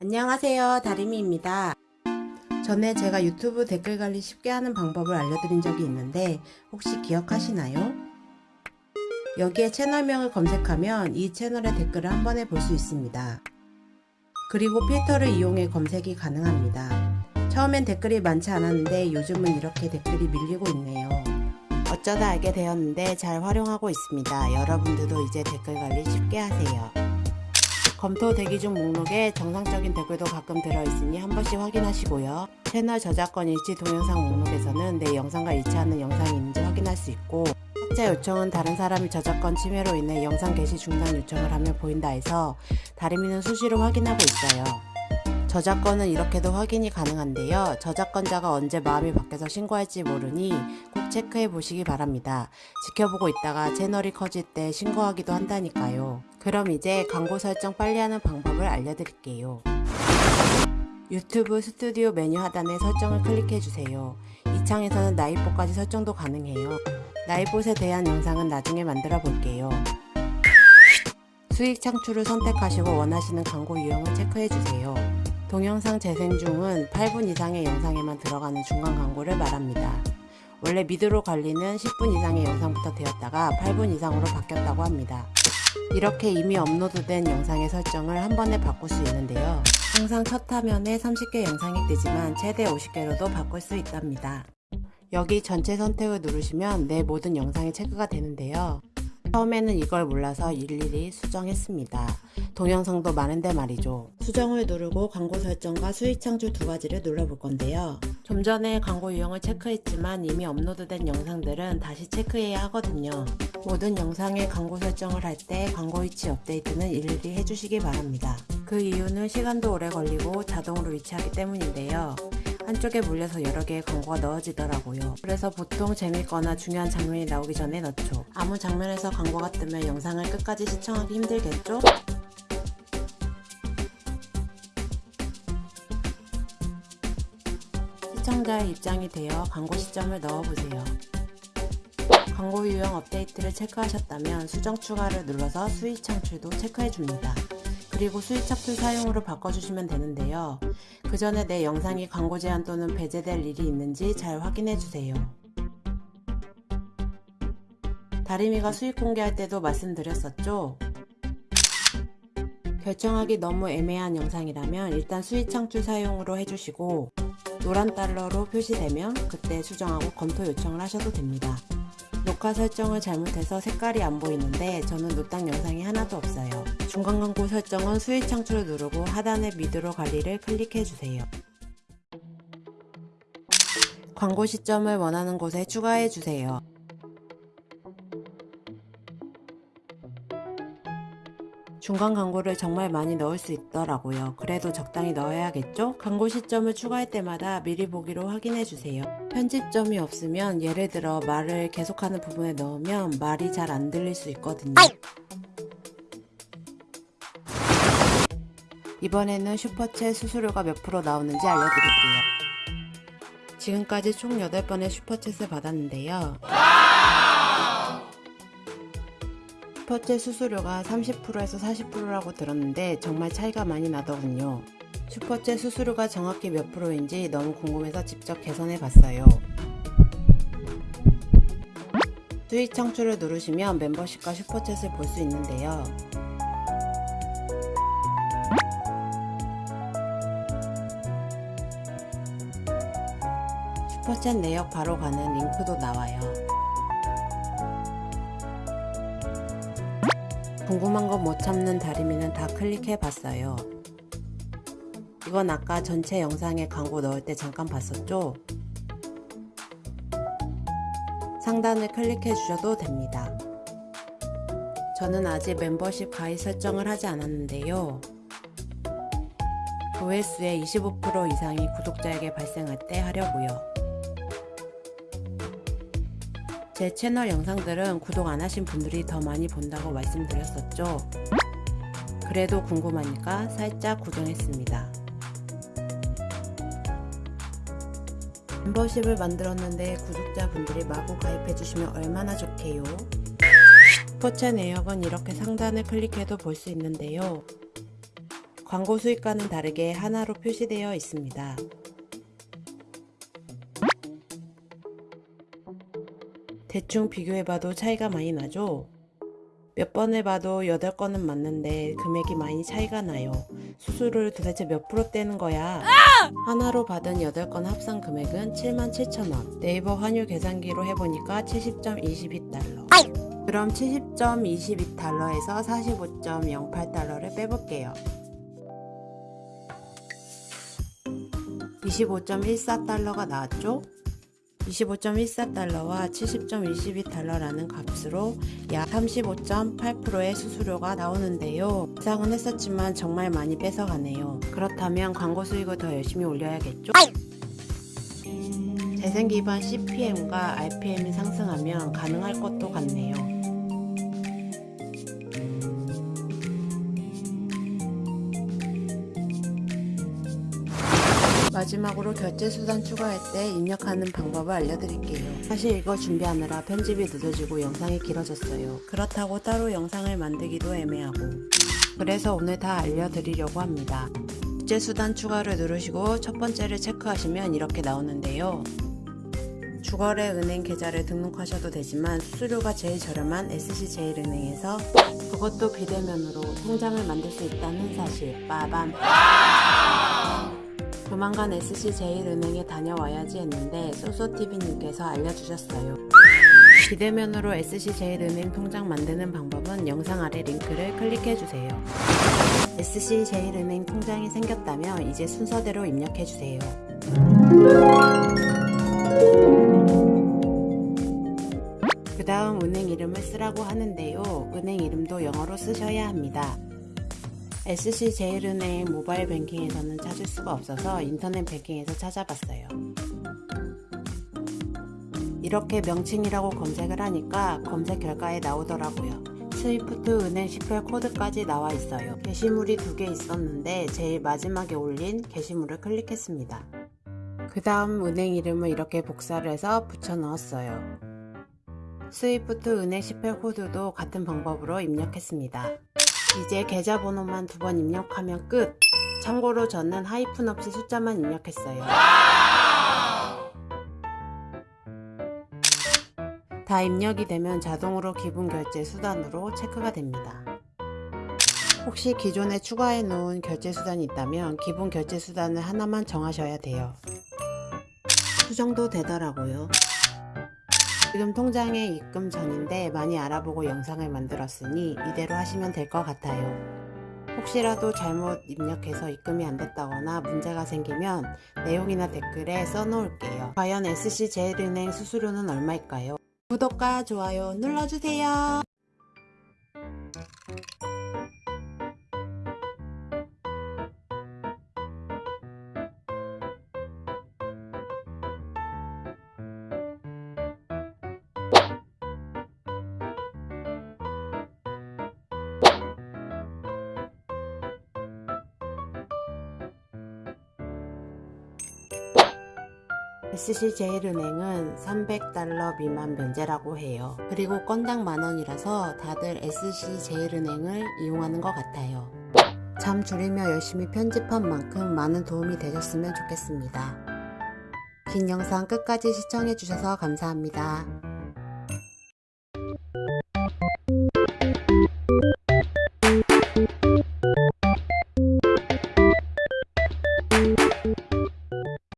안녕하세요. 다리미입니다. 전에 제가 유튜브 댓글 관리 쉽게 하는 방법을 알려드린 적이 있는데 혹시 기억하시나요? 여기에 채널명을 검색하면 이 채널의 댓글을 한 번에 볼 수 있습니다. 그리고 필터를 이용해 검색이 가능합니다. 처음엔 댓글이 많지 않았는데 요즘은 이렇게 댓글이 밀리고 있네요. 어쩌다 알게 되었는데 잘 활용하고 있습니다. 여러분들도 이제 댓글 관리 쉽게 하세요 검토 대기 중 목록에 정상적인 댓글도 가끔 들어있으니 한 번씩 확인하시고요. 채널 저작권 일치 동영상 목록에서는 내 영상과 일치하는 영상이 있는지 확인할 수 있고 삭제 요청은 다른 사람이 저작권 침해로 인해 영상 게시 중단 요청을 하면 보인다 해서 다리미는 수시로 확인하고 있어요. 저작권은 이렇게도 확인이 가능한데요. 저작권자가 언제 마음이 바뀌어서 신고할지 모르니 꼭 체크해 보시기 바랍니다. 지켜보고 있다가 채널이 커질 때 신고하기도 한다니까요. 그럼 이제 광고 설정 빨리 하는 방법을 알려드릴게요. 유튜브 스튜디오 메뉴 하단에 설정을 클릭해 주세요. 이 창에서는 나이봇까지 설정도 가능해요. 나이봇에 대한 영상은 나중에 만들어 볼게요. 수익 창출을 선택하시고 원하시는 광고 유형을 체크해 주세요. 동영상 재생 중은 8분 이상의 영상에만 들어가는 중간 광고를 말합니다. 원래 미드로 관리는 10분 이상의 영상부터 되었다가 8분 이상으로 바뀌었다고 합니다. 이렇게 이미 업로드된 영상의 설정을 한 번에 바꿀 수 있는데요. 항상 첫 화면에 30개 영상이 뜨지만 최대 50개로도 바꿀 수 있답니다. 여기 전체 선택을 누르시면 내 모든 영상이 체크가 되는데요. 처음에는 이걸 몰라서 일일이 수정했습니다. 동영상도 많은데 말이죠. 수정을 누르고 광고 설정과 수익 창출 두 가지를 눌러볼 건데요. 좀 전에 광고 유형을 체크했지만 이미 업로드된 영상들은 다시 체크해야 하거든요. 모든 영상에 광고 설정을 할 때 광고 위치 업데이트는 일일이 해주시기 바랍니다. 그 이유는 시간도 오래 걸리고 자동으로 위치하기 때문인데요. 한쪽에 물려서 여러 개의 광고가 넣어지더라고요. 그래서 보통 재밌거나 중요한 장면이 나오기 전에 넣죠. 아무 장면에서 광고가 뜨면 영상을 끝까지 시청하기 힘들겠죠? 시청자의 입장이 되어 광고 시점을 넣어보세요. 광고 유형 업데이트를 체크하셨다면 수정 추가를 눌러서 수익 창출도 체크해줍니다. 그리고 수익 창출 사용으로 바꿔주시면 되는데요. 그 전에 내 영상이 광고 제한 또는 배제될 일이 있는지 잘 확인해주세요. 다리미가 수익 공개할 때도 말씀드렸었죠? 결정하기 너무 애매한 영상이라면 일단 수익 창출 사용으로 해주시고 노란 달러로 표시되면 그때 수정하고 검토 요청을 하셔도 됩니다. 녹화 설정을 잘못해서 색깔이 안 보이는데 저는 노땅 영상이 하나도 없어요. 중간 광고 설정은 수익 창출을 누르고 하단의 미드로 관리를 클릭해 주세요. 광고 시점을 원하는 곳에 추가해 주세요. 중간 광고를 정말 많이 넣을 수 있더라고요. 그래도 적당히 넣어야겠죠? 광고 시점을 추가할 때마다 미리 보기로 확인해 주세요. 편집점이 없으면 예를 들어 말을 계속하는 부분에 넣으면 말이 잘 안 들릴 수 있거든요. 이번에는 슈퍼챗 수수료가 몇 프로 나오는지 알려드릴게요. 지금까지 총 8번의 슈퍼챗을 받았는데요. 슈퍼챗 수수료가 30%에서 40%라고 들었는데 정말 차이가 많이 나더군요. 슈퍼챗 수수료가 정확히 몇 프로인지 너무 궁금해서 직접 계산해 봤어요. 수익 창출을 누르시면 멤버십과 슈퍼챗을 볼 수 있는데요. 슈퍼챗 내역 바로 가는 링크도 나와요. 궁금한 거 못 참는 다리미는 다 클릭해 봤어요. 이건 아까 전체 영상에 광고 넣을 때 잠깐 봤었죠? 상단을 클릭해 주셔도 됩니다. 저는 아직 멤버십 가입 설정을 하지 않았는데요. 조회수의 25% 이상이 구독자에게 발생할 때 하려고요. 제 채널 영상들은 구독 안 하신 분들이 더 많이 본다고 말씀드렸었죠. 그래도 궁금하니까 살짝 구독했습니다. 멤버십을 만들었는데 구독자분들이 마구 가입해주시면 얼마나 좋게요. 슈퍼챗 내역은 이렇게 상단을 클릭해도 볼 수 있는데요. 광고 수익과는 다르게 하나로 표시되어 있습니다. 대충 비교해봐도 차이가 많이 나죠? 몇 번을 봐도 8건은 맞는데 금액이 많이 차이가 나요. 수수료를 도대체 몇 프로 떼는 거야? 하나로 받은 8건 합산 금액은 77,000원. 네이버 환율 계산기로 해보니까 70.22달러. 그럼 70.22달러에서 45.08달러를 빼볼게요. 25.14달러가 나왔죠? 25.14달러와 70.22달러라는 값으로 약 35.8%의 수수료가 나오는데요. 예상은 했었지만 정말 많이 뺏어가네요. 그렇다면 광고 수익을 더 열심히 올려야겠죠? 재생 기반 CPM과 RPM이 상승하면 가능할 것도 같네요. 마지막으로 결제 수단 추가할 때 입력하는 방법을 알려드릴게요. 사실 이거 준비하느라 편집이 늦어지고 영상이 길어졌어요. 그렇다고 따로 영상을 만들기도 애매하고 그래서 오늘 다 알려드리려고 합니다. 결제 수단 추가를 누르시고 첫 번째를 체크하시면 이렇게 나오는데요. 주거래 은행 계좌를 등록하셔도 되지만 수수료가 제일 저렴한 SC제일은행에서 그것도 비대면으로 통장을 만들 수 있다는 사실 빠밤 조만간 SC제일은행에 다녀와야지 했는데 쏘쏘TV님께서 알려주셨어요. 비대면으로 SC제일은행 통장 만드는 방법은 영상 아래 링크를 클릭해주세요. SC제일은행 통장이 생겼다면 이제 순서대로 입력해주세요. 그 다음 은행 이름을 쓰라고 하는데요. 은행 이름도 영어로 쓰셔야 합니다. SC제일은행 모바일 뱅킹에서는 찾을 수가 없어서 인터넷 뱅킹에서 찾아봤어요. 이렇게 명칭이라고 검색을 하니까 검색 결과에 나오더라고요. SWIFT 은행 식별 코드까지 나와 있어요. 게시물이 두 개 있었는데 제일 마지막에 올린 게시물을 클릭했습니다. 그 다음 은행 이름을 이렇게 복사를 해서 붙여 넣었어요. SWIFT 은행 식별 코드도 같은 방법으로 입력했습니다. 이제 계좌번호만 두 번 입력하면 끝! 참고로 저는 하이픈 없이 숫자만 입력했어요. 다 입력이 되면 자동으로 기본 결제 수단으로 체크가 됩니다. 혹시 기존에 추가해 놓은 결제 수단이 있다면 기본 결제 수단을 하나만 정하셔야 돼요. 수정도 되더라고요. 지금 통장에 입금 전인데 많이 알아보고 영상을 만들었으니 이대로 하시면 될 것 같아요. 혹시라도 잘못 입력해서 입금이 안 됐다거나 문제가 생기면 내용이나 댓글에 써놓을게요. 과연 SC제일은행 수수료는 얼마일까요? 구독과 좋아요 눌러주세요. SC제일은행은 300달러 미만 면제라고 해요. 그리고 건당 만원이라서 다들 SC제일은행을 이용하는 것 같아요. 잠 줄이며 열심히 편집한 만큼 많은 도움이 되셨으면 좋겠습니다. 긴 영상 끝까지 시청해주셔서 감사합니다.